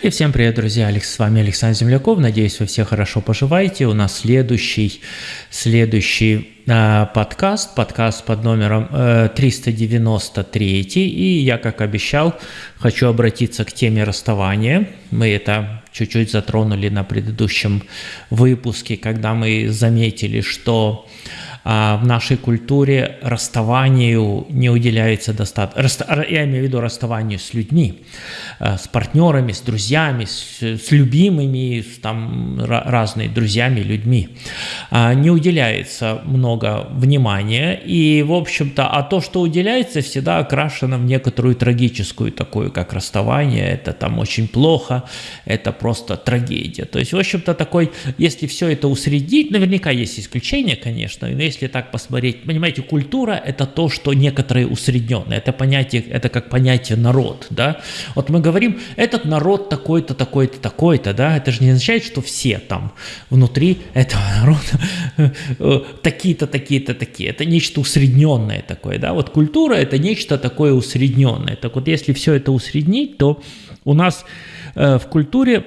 И всем привет, друзья! Алекс, с вами Александр Земляков. Надеюсь, вы все хорошо поживаете. У нас следующий, следующий э, подкаст, подкаст под номером э, 393. И я, как обещал, хочу обратиться к теме расставания. Мы это чуть-чуть затронули на предыдущем выпуске, когда мы заметили, что в нашей культуре расставанию не уделяется достаточно, я имею в виду расставанию с людьми, э, с партнерами, с друзьями, с, с любимыми, с там разными друзьями, людьми. А, не уделяется много внимания, и, в общем-то, а то, что уделяется, всегда окрашено в некоторую трагическую такую, как расставание, это там очень плохо, это просто трагедия. То есть, в общем-то, такой, если все это усреднить, наверняка есть исключения, конечно, но если если так посмотреть, понимаете, культура – это то, что некоторые усредненные. Это понятие, это как понятие народ, да. Вот мы говорим, этот народ такой-то, такой-то, такой-то, да. Это же не означает, что все там внутри этого народа такие-то, такие-то, такие. Это нечто усредненное такое, да. Вот культура – это нечто такое усредненное. Так вот, если все это усреднить, то у нас э, в культуре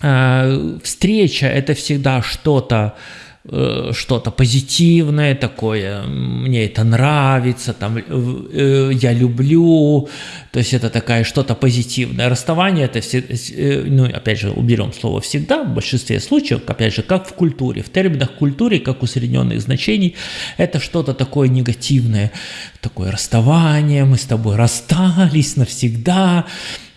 э, встреча – это всегда что-то, Э, что-то позитивное такое, мне это нравится, там, э, я люблю, то есть это такая что-то позитивное. Расставание это все, э, ну опять же уберем слово всегда, в большинстве случаев, опять же, как в культуре, в терминах культуры, как усредненных значений, это что-то такое негативное, такое расставание, мы с тобой расстались навсегда,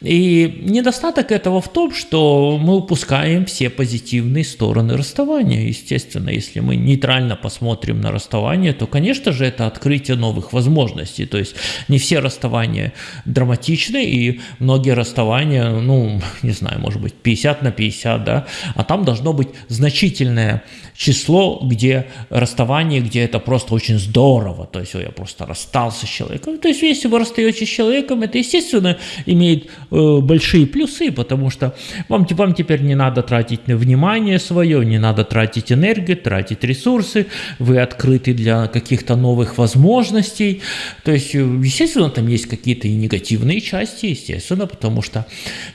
и недостаток этого в том, что мы упускаем все позитивные стороны расставания. Естественно, если мы нейтрально посмотрим на расставание, то, конечно же, это открытие новых возможностей. То есть не все расставания драматичны, и многие расставания, ну, не знаю, может быть, 50 на 50, да, а там должно быть значительное число, где расставание, где это просто очень здорово, то есть я просто расстался с человеком. То есть если вы расстаетесь с человеком, это, естественно, имеет Э, большие плюсы, потому что вам, вам теперь не надо тратить внимание свое, не надо тратить энергию, тратить ресурсы, вы открыты для каких-то новых возможностей. То есть, э, естественно, там есть какие-то и негативные части, естественно, потому что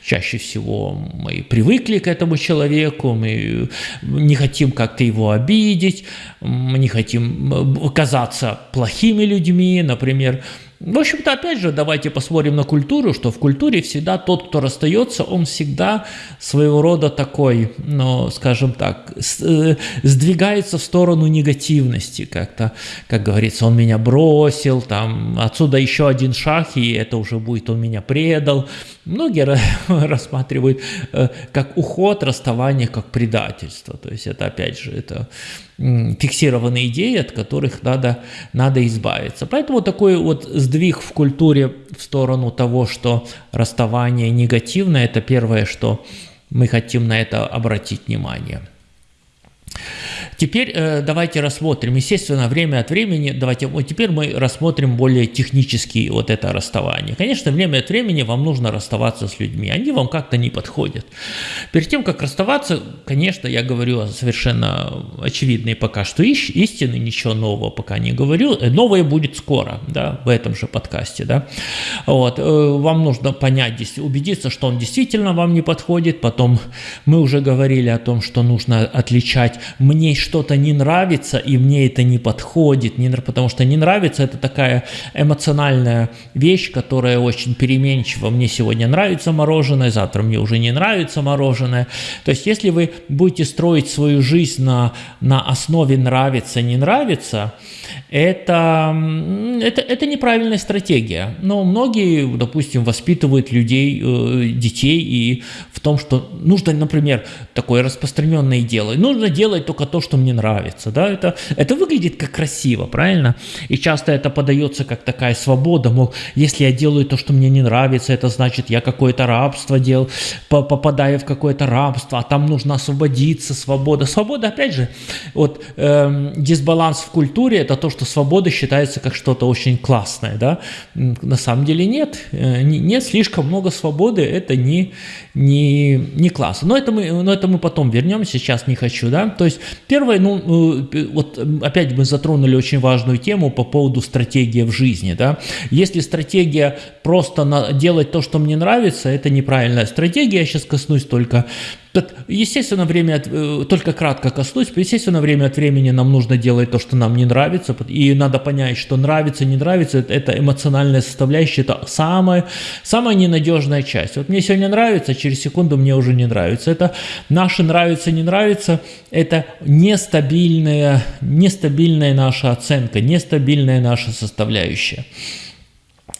чаще всего мы привыкли к этому человеку, мы не хотим как-то его обидеть, мы не хотим э, казаться плохими людьми, например, в общем-то, опять же, давайте посмотрим на культуру, что в культуре всегда тот, кто расстается, он всегда своего рода такой, ну, скажем так, э, сдвигается в сторону негативности как-то, как говорится, он меня бросил, там, отсюда еще один шаг, и это уже будет, он меня предал. Многие рассматривают э, как уход, расставание, как предательство. То есть это, опять же, это фиксированные идеи, от которых надо, надо избавиться. Поэтому такой вот сдвиг в культуре в сторону того, что расставание негативное, это первое, что мы хотим на это обратить внимание. Теперь э, давайте рассмотрим, естественно, время от времени, давайте, вот теперь мы рассмотрим более технически вот это расставание. Конечно, время от времени вам нужно расставаться с людьми, они вам как-то не подходят. Перед тем, как расставаться, конечно, я говорю совершенно очевидные пока что истины, ничего нового пока не говорю, э, новое будет скоро, да, в этом же подкасте, да. Вот, э, вам нужно понять, убедиться, что он действительно вам не подходит, потом мы уже говорили о том, что нужно отличать мне что-то не нравится, и мне это не подходит, не, потому что не нравится это такая эмоциональная вещь, которая очень переменчива. Мне сегодня нравится мороженое, завтра мне уже не нравится мороженое. То есть если вы будете строить свою жизнь на, на основе нравится, не нравится, это, это, это неправильная стратегия. Но многие, допустим, воспитывают людей, э, детей и в том, что нужно, например, такое распространенное дело, нужно делать только то, что мне нравится. Да? Это, это выглядит как красиво, правильно? И часто это подается как такая свобода, мол, если я делаю то, что мне не нравится, это значит, я какое-то рабство делал, попадаю в какое-то рабство, а там нужно освободиться, свобода. Свобода, опять же, вот э, дисбаланс в культуре – это то, что свобода считается как что-то очень классное, да? На самом деле нет, э, нет слишком много свободы, это не, не, не классно. Но это, мы, но это мы потом вернемся, сейчас не хочу, да? То есть, первое первое, ну, вот опять мы затронули очень важную тему по поводу стратегии в жизни, да. Если стратегия просто на, делать то, что мне нравится, это неправильная стратегия, я сейчас коснусь только Естественно, время от, э, только кратко коснусь, естественно, время от времени нам нужно делать то, что нам не нравится, и надо понять, что нравится, не нравится, это эмоциональная составляющая, это самая, самая ненадежная часть. Вот мне сегодня нравится, через секунду мне уже не нравится. Это наше нравится, не нравится, это нестабильная, нестабильная наша оценка, нестабильная наша составляющая.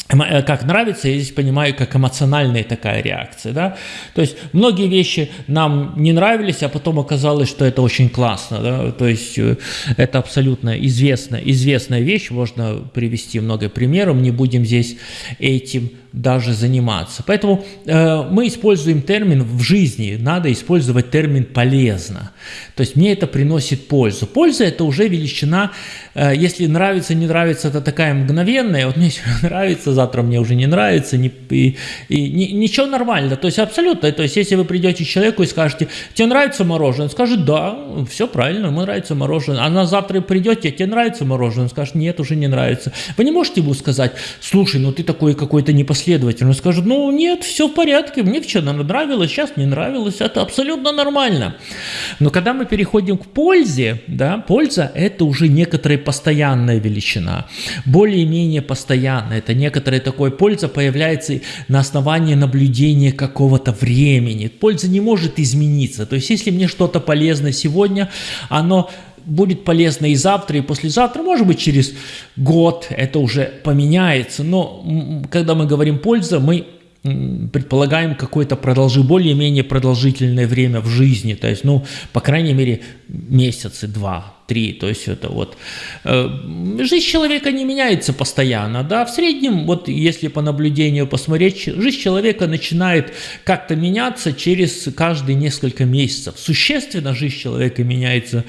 Э, как нравится, я здесь понимаю, как эмоциональная такая реакция, да, то есть многие вещи нам не нравились, а потом оказалось, что это очень классно, да, то есть э, это абсолютно известная, известная вещь, можно привести много примеров, не будем здесь этим даже заниматься. Поэтому э, мы используем термин в жизни, надо использовать термин полезно. То есть мне это приносит пользу. Польза это уже величина, э, если нравится, не нравится, это такая мгновенная. Вот мне сегодня нравится, завтра мне уже не нравится, не, и, и, ни, ничего нормально. То есть абсолютно. То есть если вы придете к человеку и скажете, тебе нравится мороженое, он скажет, да, все правильно, ему нравится мороженое. А на завтра придете, тебе нравится мороженое, он скажет, нет, уже не нравится. Вы не можете ему сказать, слушай, ну ты такой какой-то непоследовательный последовательно скажут, ну нет, все в порядке, мне вчера нравилось, сейчас не нравилось, это абсолютно нормально. Но когда мы переходим к пользе, да, польза это уже некоторая постоянная величина, более-менее постоянная, это некоторая такой польза появляется на основании наблюдения какого-то времени. Польза не может измениться, то есть если мне что-то полезно сегодня, оно будет полезно и завтра, и послезавтра, может быть, через год это уже поменяется. Но когда мы говорим «польза», мы предполагаем какое-то продолжи, более-менее продолжительное время в жизни, то есть, ну, по крайней мере, месяцы, два, три, то есть это вот. Э, жизнь человека не меняется постоянно, да, в среднем, вот если по наблюдению посмотреть, жизнь человека начинает как-то меняться через каждые несколько месяцев. Существенно жизнь человека меняется,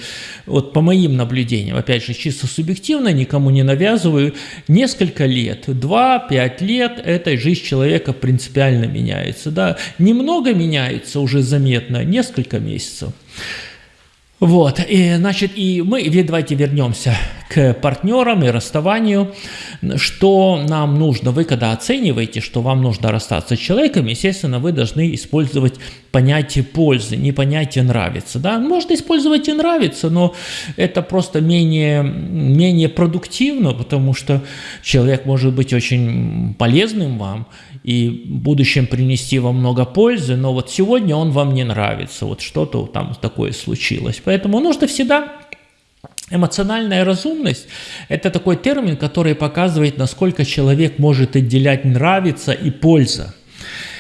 вот по моим наблюдениям, опять же, чисто субъективно, никому не навязываю, несколько лет, два-пять лет, эта жизнь человека принципиально меняется, да, немного меняется уже заметно, несколько месяцев. Вот, и, значит, и мы, давайте вернемся к партнерам и расставанию. Что нам нужно? Вы когда оцениваете, что вам нужно расстаться с человеком, естественно, вы должны использовать понятие пользы, не понятие нравится. Да? Можно использовать и нравится, но это просто менее, менее продуктивно, потому что человек может быть очень полезным вам, и в будущем принести вам много пользы, но вот сегодня он вам не нравится, вот что-то там такое случилось. Поэтому нужно всегда Эмоциональная разумность – это такой термин, который показывает, насколько человек может отделять нравится и польза.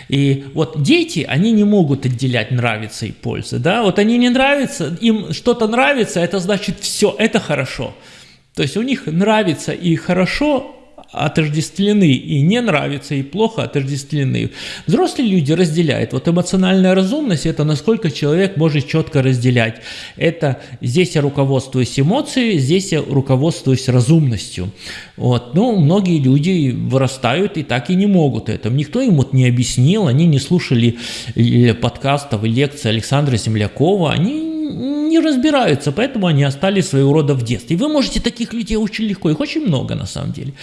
И вот дети, они не могут отделять нравится и польза. Да? Вот они не нравятся, им что-то нравится, это значит все, это хорошо. То есть у них нравится и хорошо, отождествлены и не нравится, и плохо отождествлены. Взрослые люди разделяют. Вот эмоциональная разумность – это насколько человек может четко разделять. Это здесь я руководствуюсь эмоцией, здесь я руководствуюсь разумностью. Вот. Ну, многие люди вырастают и так и не могут это. Никто им вот не объяснил, они не слушали подкастов и лекций Александра Землякова, они не разбираются, поэтому они остались своего рода в детстве. Вы можете таких людей очень легко, их очень много на самом деле,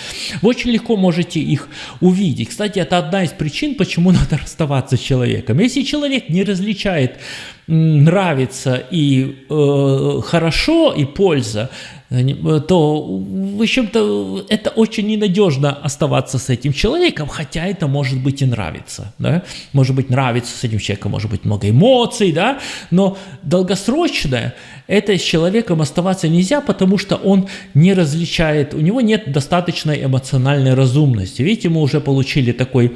вы очень легко можете их увидеть. Кстати, это одна из причин, почему надо расставаться с человеком. Если человек не различает нравится и э, хорошо, и польза, то, в общем-то, это очень ненадежно оставаться с этим человеком, хотя это может быть и нравится, да, может быть нравится с этим человеком, может быть много эмоций, да, но долгосрочное это с человеком оставаться нельзя, потому что он не различает, у него нет достаточной эмоциональной разумности. Видите, мы уже получили такой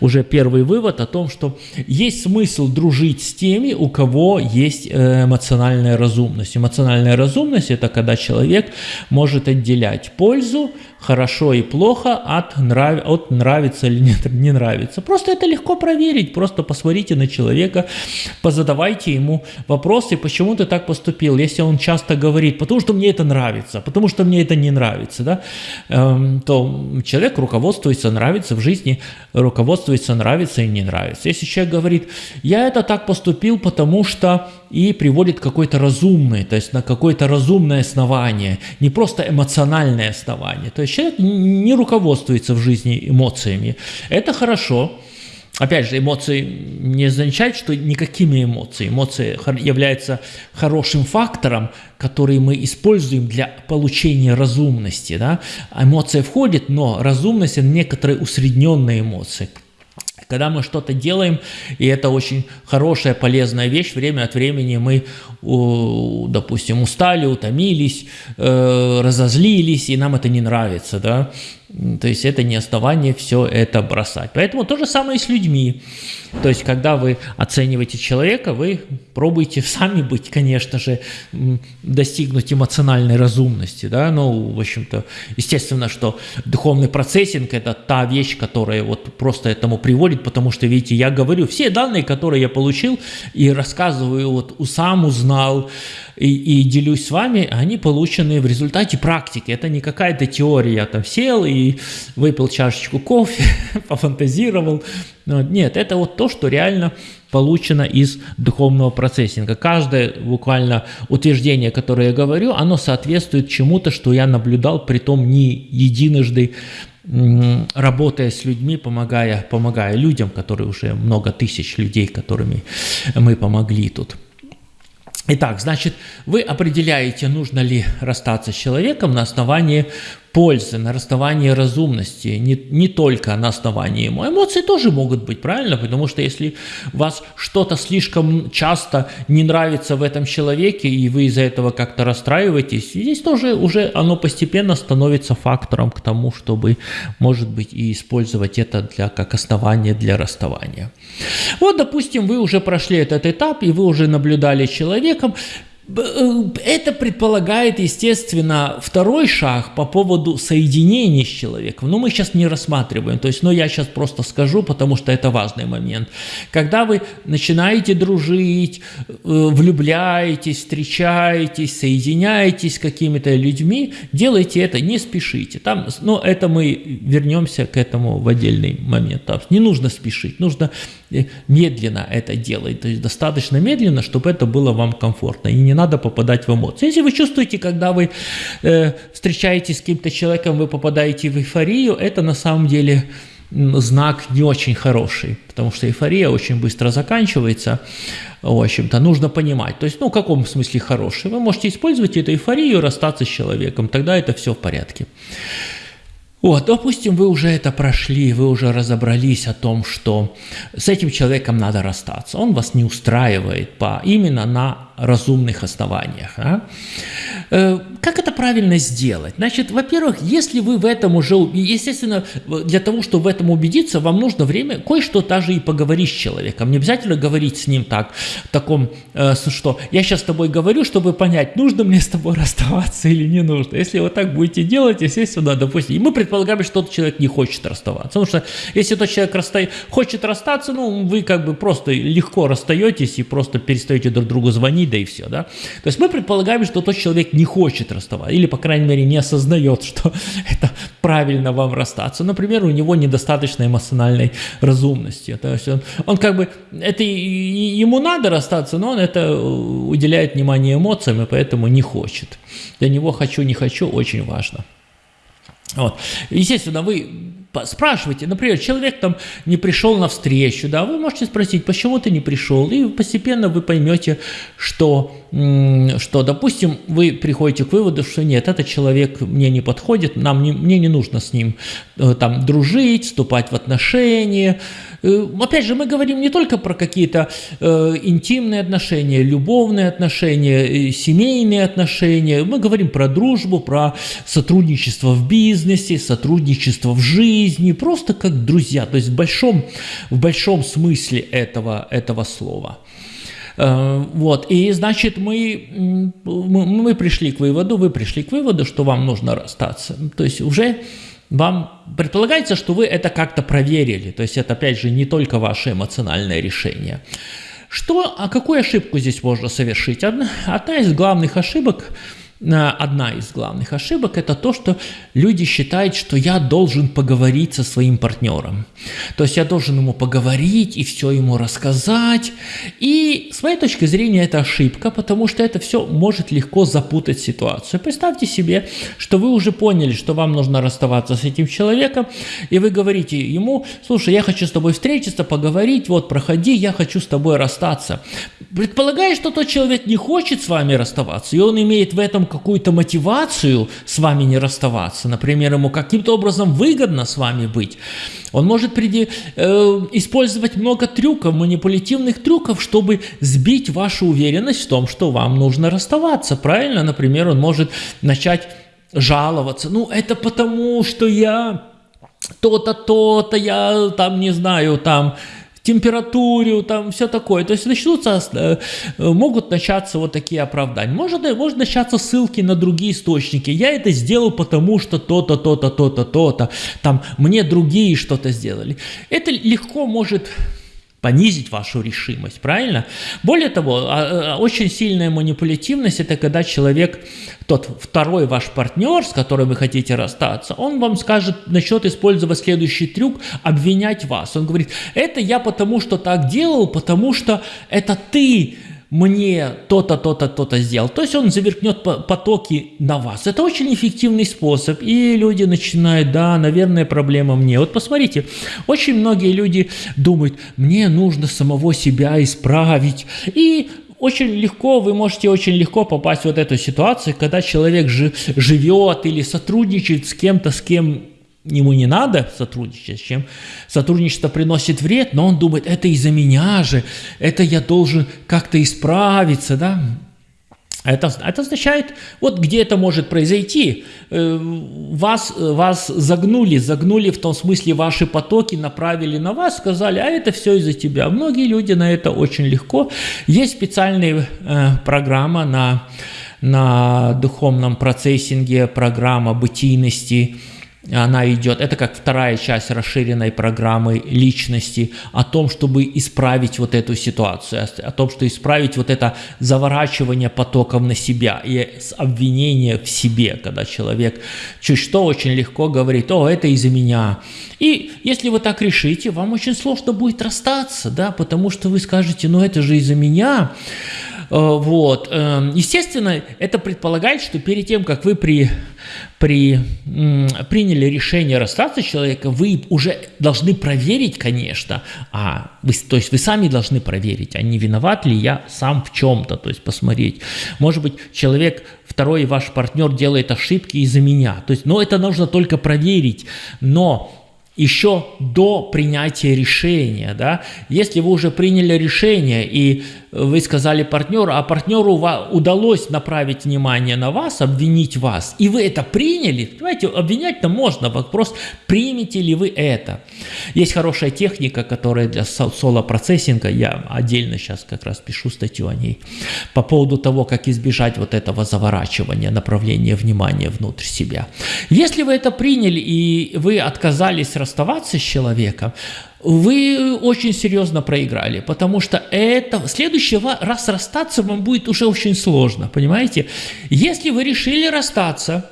уже первый вывод о том, что есть смысл дружить с теми, у кого есть э, эмоциональная разумность. Эмоциональная разумность – это когда человек человек может отделять пользу, хорошо и плохо от, нрав... от нравится или не, не нравится. Просто это легко проверить, просто посмотрите на человека, позадавайте ему вопросы, почему ты так поступил, если он часто говорит, потому что мне это нравится, потому что мне это не нравится, да, эм, то человек руководствуется, нравится в жизни, руководствуется, нравится и не нравится. Если человек говорит, я это так поступил, потому что и приводит какой-то разумный, то есть на какое-то разумное основание, не просто эмоциональное основание. То есть человек не руководствуется в жизни эмоциями. Это хорошо. Опять же, эмоции не означает, что никакими эмоциями. Эмоции являются хорошим фактором, который мы используем для получения разумности. Да? Эмоция входит, но разумность – это некоторые усредненные эмоции. Когда мы что-то делаем, и это очень хорошая, полезная вещь, время от времени мы, допустим, устали, утомились, э, разозлились, и нам это не нравится, да, то есть это не основание все это бросать. Поэтому то же самое и с людьми. То есть когда вы оцениваете человека, вы пробуете сами быть, конечно же, достигнуть эмоциональной разумности. Да? Ну, в общем-то, естественно, что духовный процессинг – это та вещь, которая вот просто этому приводит, потому что, видите, я говорю, все данные, которые я получил и рассказываю, вот сам узнал, и, и делюсь с вами, они получены в результате практики. Это не какая-то теория, я там сел и выпил чашечку кофе, пофантазировал. Нет, это вот то, что реально получено из духовного процессинга. Каждое буквально утверждение, которое я говорю, оно соответствует чему-то, что я наблюдал, при том не единожды, работая с людьми, помогая, помогая людям, которые уже много тысяч людей, которыми мы помогли тут. Итак, значит, вы определяете, нужно ли расстаться с человеком на основании пользы, на расставании разумности, не, не только на основании ему. Эмоции тоже могут быть, правильно? Потому что если вас что-то слишком часто не нравится в этом человеке, и вы из-за этого как-то расстраиваетесь, здесь тоже уже оно постепенно становится фактором к тому, чтобы, может быть, и использовать это для, как основание для расставания. Вот, допустим, вы уже прошли этот этап, и вы уже наблюдали человеком, это предполагает, естественно, второй шаг по поводу соединения с человеком. Но мы сейчас не рассматриваем. То есть, но я сейчас просто скажу, потому что это важный момент. Когда вы начинаете дружить, э, влюбляетесь, встречаетесь, соединяетесь с какими-то людьми, делайте это, не спешите. Там, но это мы вернемся к этому в отдельный момент. Не нужно спешить, нужно э, медленно это делать. То есть достаточно медленно, чтобы это было вам комфортно. И не надо попадать в эмоции. Если вы чувствуете, когда вы э, встречаетесь с каким-то человеком, вы попадаете в эйфорию, это на самом деле знак не очень хороший, потому что эйфория очень быстро заканчивается, в общем-то, нужно понимать. То есть, ну, в каком смысле хороший? Вы можете использовать эту эйфорию, расстаться с человеком, тогда это все в порядке. Вот, допустим, вы уже это прошли, вы уже разобрались о том, что с этим человеком надо расстаться. Он вас не устраивает по, именно на разумных основаниях. А? Э, как это правильно сделать? Значит, во-первых, если вы в этом уже, естественно, для того, чтобы в этом убедиться, вам нужно время кое-что даже и поговорить с человеком. Не обязательно говорить с ним так, в таком, э, что я сейчас с тобой говорю, чтобы понять, нужно мне с тобой расставаться или не нужно. Если вы так будете делать, естественно, допустим, и мы предполагаем, что тот человек не хочет расставаться. Потому что если тот человек расста... хочет расстаться, ну, вы как бы просто легко расстаетесь и просто перестаете друг другу звонить, да и все, да. То есть мы предполагаем, что тот человек не хочет расставаться, или, по крайней мере, не осознает, что это правильно вам расстаться. Например, у него недостаточно эмоциональной разумности. То есть он, он как бы, это ему надо расстаться, но он это уделяет внимание эмоциям, и поэтому не хочет. Для него хочу, не хочу очень важно. Вот. Естественно, вы спрашивайте, например, человек там не пришел на встречу, да, вы можете спросить, почему ты не пришел, и постепенно вы поймете, что, что, допустим, вы приходите к выводу, что нет, этот человек мне не подходит, нам не, мне не нужно с ним э, там дружить, вступать в отношения, Э, опять же, мы говорим не только про какие-то э, интимные отношения, любовные отношения, э, семейные отношения, мы говорим про дружбу, про сотрудничество в бизнесе, сотрудничество в жизни, просто как друзья, то есть в большом, в большом смысле этого, этого слова. Э, вот, и значит, мы, мы пришли к выводу, вы пришли к выводу, что вам нужно расстаться. То есть уже вам предполагается, что вы это как-то проверили. То есть это, опять же, не только ваше эмоциональное решение. Что, а какую ошибку здесь можно совершить? Одна, одна из главных ошибок – одна из главных ошибок – это то, что люди считают, что я должен поговорить со своим партнером. То есть я должен ему поговорить и все ему рассказать. И с моей точки зрения это ошибка, потому что это все может легко запутать ситуацию. Представьте себе, что вы уже поняли, что вам нужно расставаться с этим человеком, и вы говорите ему, слушай, я хочу с тобой встретиться, поговорить, вот проходи, я хочу с тобой расстаться. Предполагая, что тот человек не хочет с вами расставаться, и он имеет в этом какую-то мотивацию с вами не расставаться, например, ему каким-то образом выгодно с вами быть, он может приди, э, использовать много трюков, манипулятивных трюков, чтобы сбить вашу уверенность в том, что вам нужно расставаться. Правильно? Например, он может начать жаловаться. Ну, это потому, что я то-то, то-то, я там, не знаю, там температуре, там все такое. То есть начнутся, э, могут начаться вот такие оправдания. Может, может начаться ссылки на другие источники. Я это сделал потому, что то-то, то-то, то-то, то-то. Там мне другие что-то сделали. Это легко может понизить вашу решимость, правильно? Более того, а, а, очень сильная манипулятивность – это когда человек, тот второй ваш партнер, с которым вы хотите расстаться, он вам скажет, начнет использовать следующий трюк – обвинять вас. Он говорит, это я потому что так делал, потому что это ты мне то-то, то-то, то-то сделал. То есть он заверкнет потоки на вас. Это очень эффективный способ. И люди начинают, да, наверное, проблема мне. Вот посмотрите, очень многие люди думают, мне нужно самого себя исправить. И очень легко, вы можете очень легко попасть в вот эту ситуацию, когда человек живет или сотрудничает с кем-то, с кем ему не надо сотрудничать, чем сотрудничество приносит вред, но он думает, это из-за меня же, это я должен как-то исправиться, да. Это, это означает, вот где это может произойти, э, вас, вас загнули, загнули в том смысле ваши потоки, направили на вас, сказали, а это все из-за тебя. Многие люди на это очень легко. Есть специальная э, программа на, на духовном процессинге, программа бытийности, она идет, это как вторая часть расширенной программы личности о том, чтобы исправить вот эту ситуацию, о том, что исправить вот это заворачивание потоков на себя и обвинение в себе, когда человек чуть что очень легко говорит, о, это из-за меня. И если вы так решите, вам очень сложно будет расстаться, да, потому что вы скажете, ну это же из-за меня, Э, вот. Эм, естественно, это предполагает, что перед тем, как вы при, при, приняли решение расстаться с человеком, вы уже должны проверить, конечно, а вы, то есть вы сами должны проверить, а не виноват ли я сам в чем-то, то есть посмотреть. Может быть, человек, второй ваш партнер делает ошибки из-за меня. То есть, ну, это нужно только проверить, но еще до принятия решения, да, если вы уже приняли решение и вы сказали партнеру, а партнеру удалось направить внимание на вас, обвинить вас, и вы это приняли, понимаете, обвинять-то можно, вопрос, примете ли вы это. Есть хорошая техника, которая для соло-процессинга, я отдельно сейчас как раз пишу статью о ней, по поводу того, как избежать вот этого заворачивания, направления внимания внутрь себя. Если вы это приняли и вы отказались расставаться с человеком, вы очень серьезно проиграли, потому что это в следующий раз расстаться вам будет уже очень сложно, понимаете? Если вы решили расстаться,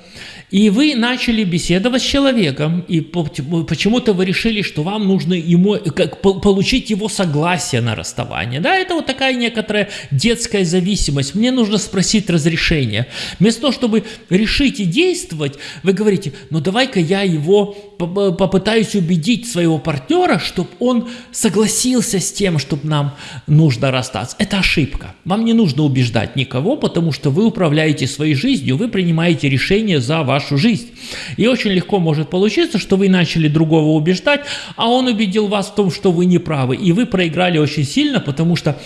и вы начали беседовать с человеком, и почему-то вы решили, что вам нужно ему, как, получить его согласие на расставание. Да, это вот такая некоторая детская зависимость. Мне нужно спросить разрешение. Вместо того, чтобы решить и действовать, вы говорите, ну давай-ка я его попытаюсь убедить своего партнера, чтобы он согласился с тем, чтобы нам нужно расстаться. Это ошибка. Вам не нужно убеждать никого, потому что вы управляете своей жизнью, вы принимаете решения за вашу жизнь. И очень легко может получиться, что вы начали другого убеждать, а он убедил вас в том, что вы не правы. И вы проиграли очень сильно, потому что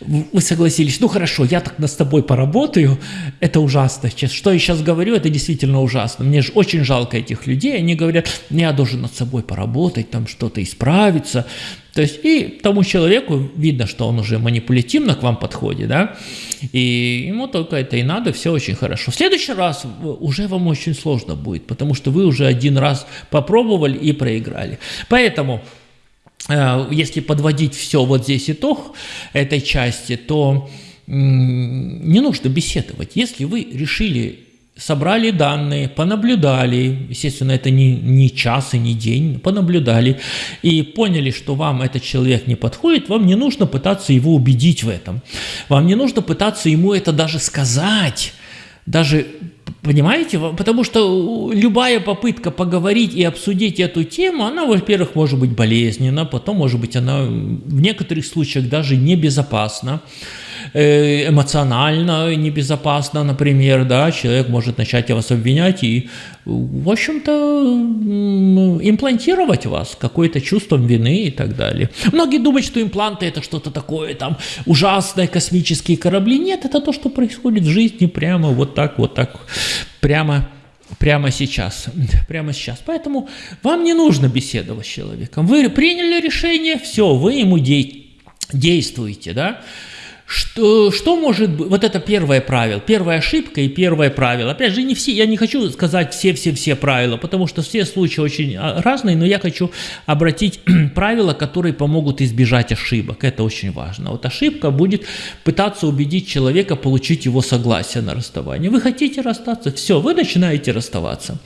вы согласились, ну хорошо, я так с тобой поработаю, это ужасно. Что я сейчас говорю, это действительно ужасно. Мне же очень жалко этих людей, они говорят, я должен над собой поработать, там что-то исправиться. То есть и тому человеку видно, что он уже манипулятивно к вам подходит, да, и ему только это и надо, все очень хорошо. В следующий раз уже вам очень сложно будет, потому что вы уже один раз попробовали и проиграли. Поэтому э, если подводить все вот здесь итог этой части, то не нужно беседовать. Если вы решили собрали данные, понаблюдали, естественно, это не, не час и не день, понаблюдали и поняли, что вам этот человек не подходит, вам не нужно пытаться его убедить в этом. Вам не нужно пытаться ему это даже сказать, даже Понимаете? Потому что любая попытка поговорить и обсудить эту тему, она, во-первых, может быть болезненна, потом, может быть, она в некоторых случаях даже небезопасна. Э, эмоционально небезопасно, например, да, человек может начать вас обвинять и, в общем-то, имплантировать вас какое-то чувством вины и так далее. Многие думают, что импланты это что-то такое там ужасное, космические корабли. Нет, это то, что происходит в жизни прямо вот так, вот так, прямо прямо сейчас, прямо сейчас. Поэтому вам не нужно беседовать с человеком. Вы приняли решение, все, вы ему действуете, да. Что, что может быть, вот это первое правило, первая ошибка и первое правило. Опять же, не все, я не хочу сказать все-все-все правила, потому что все случаи очень а, разные, но я хочу обратить правила, которые помогут избежать ошибок. Это очень важно. Вот ошибка будет пытаться убедить человека получить его согласие на расставание. Вы хотите расстаться? Все, вы начинаете расставаться.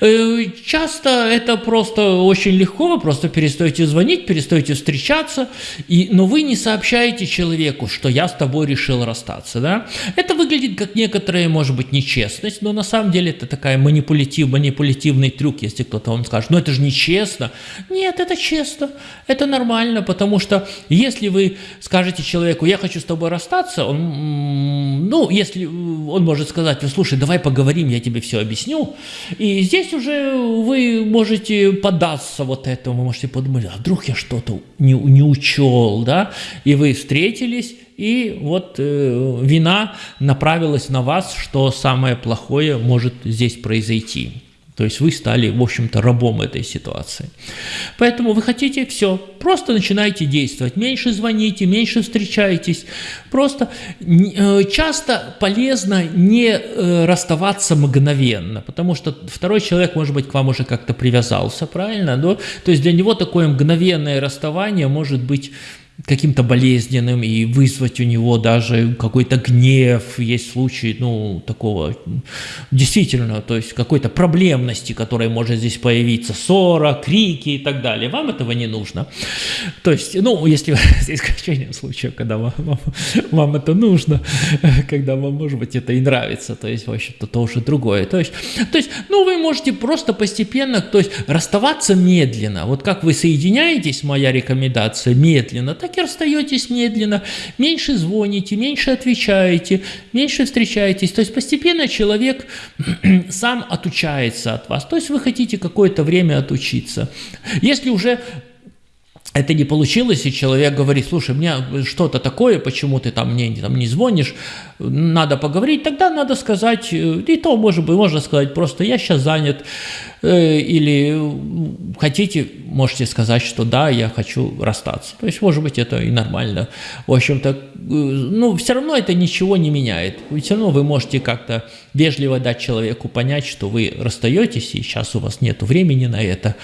Э, часто это просто очень легко, вы просто перестаете звонить, перестаете встречаться, и, но вы не сообщаете человеку, что что я с тобой решил расстаться, да. Это выглядит как некоторая, может быть, нечестность, но на самом деле это такая манипулятив, манипулятивный трюк, если кто-то вам скажет, ну это же нечестно. Нет, это честно, это нормально, потому что если вы скажете человеку, я хочу с тобой расстаться, он, ну, если он может сказать, слушай, давай поговорим, я тебе все объясню, и здесь уже вы можете поддаться вот этому, вы можете подумать, а вдруг я что-то не, не учел, да, и вы встретились, и вот э, вина направилась на вас, что самое плохое может здесь произойти. То есть вы стали, в общем-то, рабом этой ситуации. Поэтому вы хотите все, просто начинайте действовать. Меньше звоните, меньше встречайтесь. Просто э, часто полезно не э, расставаться мгновенно, потому что второй человек, может быть, к вам уже как-то привязался, правильно? Да? То есть для него такое мгновенное расставание может быть каким-то болезненным и вызвать у него даже какой-то гнев, есть случаи, ну, такого, действительно, то есть какой-то проблемности, которая может здесь появиться, ссора, крики и так далее. Вам этого не нужно. То есть, ну, если за исключением случаев, когда вам, вам, вам это нужно, когда вам, может быть, это и нравится, то есть, в общем-то, то уже другое. То есть, то есть, ну, вы можете просто постепенно, то есть, расставаться медленно. Вот как вы соединяетесь, моя рекомендация, медленно, так и расстаетесь медленно, меньше звоните, меньше отвечаете, меньше встречаетесь. То есть постепенно человек сам отучается от вас. То есть вы хотите какое-то время отучиться. Если уже это не получилось, и человек говорит, слушай, мне что-то такое, почему ты там мне там, не звонишь, надо поговорить, тогда надо сказать, э, и то, может быть, можно сказать просто, я сейчас занят, э, или хотите, можете сказать, что да, я хочу расстаться. То есть, может быть, это и нормально. В общем-то, э, ну, все равно это ничего не меняет. Все равно вы можете как-то вежливо дать человеку понять, что вы расстаетесь, и сейчас у вас нет времени на это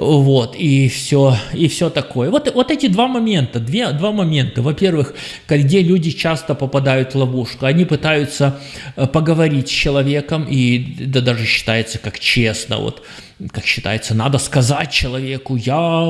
вот, и все, и все такое. Вот, вот эти два момента, две, два момента. Во-первых, где люди часто попадают в ловушку, они пытаются э, поговорить с человеком, и да, даже считается как честно, вот, как считается, надо сказать человеку, я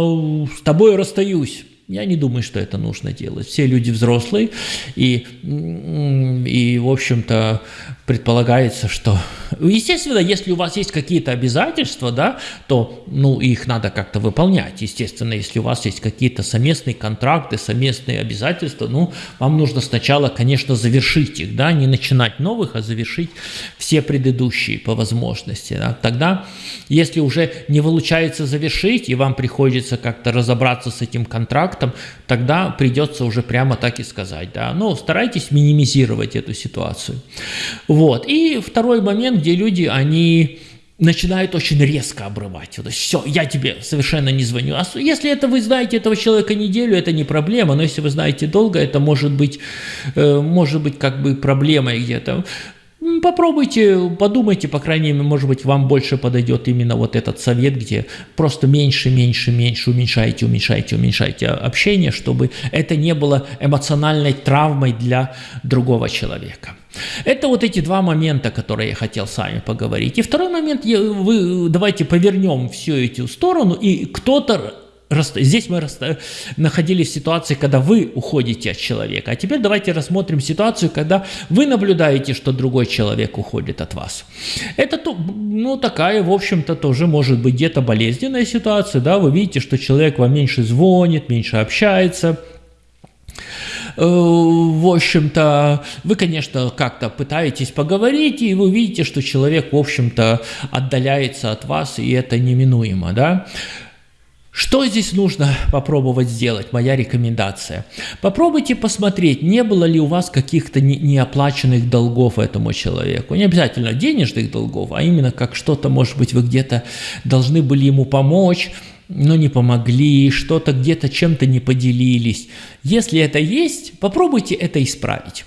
с тобой расстаюсь. Я не думаю, что это нужно делать. Все люди взрослые, и, и в общем-то, предполагается, что... Естественно, если у вас есть какие-то обязательства, да, то ну, их надо как-то выполнять. Естественно, если у вас есть какие-то совместные контракты, совместные обязательства, ну, вам нужно сначала, конечно, завершить их, да, не начинать новых, а завершить все предыдущие по возможности. Да. Тогда, если уже не получается завершить, и вам приходится как-то разобраться с этим контрактом, тогда придется уже прямо так и сказать, да, но старайтесь минимизировать эту ситуацию. Вот. И второй момент, где люди, они начинают очень резко обрывать. Есть все, я тебе совершенно не звоню. А если это вы знаете этого человека неделю, это не проблема, но если вы знаете долго, это может быть, э, может быть как бы проблемой где-то. Попробуйте, подумайте, по крайней мере, может быть, вам больше подойдет именно вот этот совет, где просто меньше, меньше, меньше уменьшайте, уменьшайте, уменьшайте общение, чтобы это не было эмоциональной травмой для другого человека. Это вот эти два момента, которые я хотел с вами поговорить. И второй момент, вы, давайте повернем всю эту сторону, и кто-то Здесь мы находились в ситуации, когда вы уходите от человека. А теперь давайте рассмотрим ситуацию, когда вы наблюдаете, что другой человек уходит от вас. Это ну, такая, в общем-то, тоже может быть где-то болезненная ситуация. Да? Вы видите, что человек вам меньше звонит, меньше общается – Э, в общем-то, вы, конечно, как-то пытаетесь поговорить, и вы видите, что человек, в общем-то, отдаляется от вас, и это неминуемо, да. Что здесь нужно попробовать сделать? Моя рекомендация. Попробуйте посмотреть, не было ли у вас каких-то неоплаченных долгов этому человеку. Не обязательно денежных долгов, а именно как что-то, может быть, вы где-то должны были ему помочь, но не помогли, что-то где-то чем-то не поделились. Если это есть, попробуйте это исправить.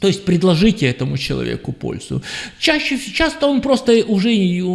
То есть предложите этому человеку пользу. Чаще, часто он просто уже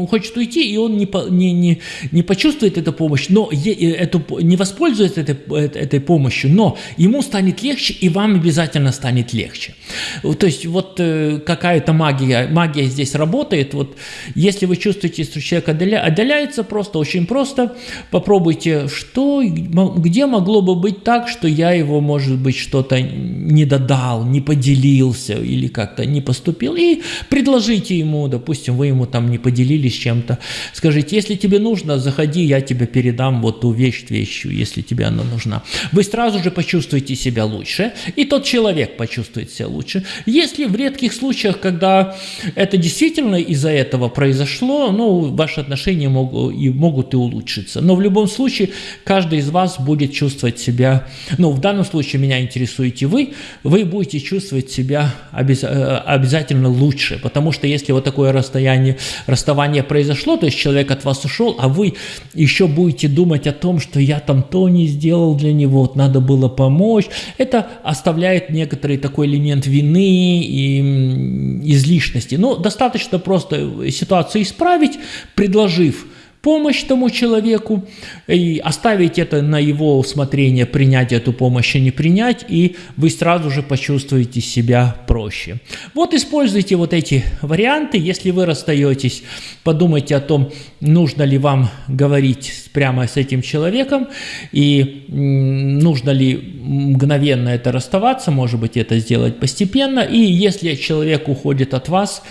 хочет уйти, и он не, не, не, не почувствует эту помощь, но эту, не воспользуется этой, этой помощью, но ему станет легче, и вам обязательно станет легче. То есть вот э, какая-то магия, магия здесь работает. Вот если вы чувствуете, что человек отдаляется, просто очень просто попробуйте, что, где могло бы быть так, что я его, может быть, что-то не додал, не поделил, ошибился или как-то не поступил, и предложите ему, допустим, вы ему там не поделились чем-то, скажите, если тебе нужно, заходи, я тебе передам вот ту вещь, вещью, если тебе она нужна. Вы сразу же почувствуете себя лучше, и тот человек почувствует себя лучше. Если в редких случаях, когда это действительно из-за этого произошло, ну, ваши отношения могут и, могут и улучшиться. Но в любом случае, каждый из вас будет чувствовать себя, ну, в данном случае меня интересуете вы, вы будете чувствовать себя Э, обязательно лучше, потому что если вот такое расстояние, расставание произошло, то есть человек от вас ушел, а вы еще будете думать о том, что я там то не сделал для него, вот надо было помочь, это оставляет некоторый такой элемент вины и излишности. Но достаточно просто ситуацию исправить, предложив помощь тому человеку и оставить это на его усмотрение, принять эту помощь и не принять, и вы сразу же почувствуете себя проще. Вот используйте вот эти варианты. Если вы расстаетесь, подумайте о том, нужно ли вам говорить прямо с этим человеком, и нужно ли мгновенно это расставаться, может быть, это сделать постепенно. И если человек уходит от вас,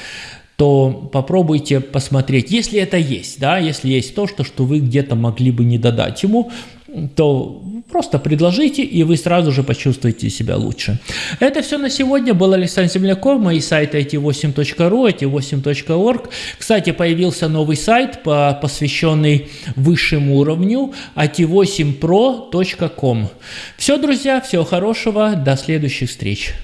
то попробуйте посмотреть, если это есть, да, если есть то, что, что вы где-то могли бы не додать ему, то просто предложите, и вы сразу же почувствуете себя лучше. Это все на сегодня. Был Александр Земляков, мои сайты it8.ru, it8.org. Кстати, появился новый сайт, посвященный высшему уровню, it8pro.com. Все, друзья, всего хорошего, до следующих встреч.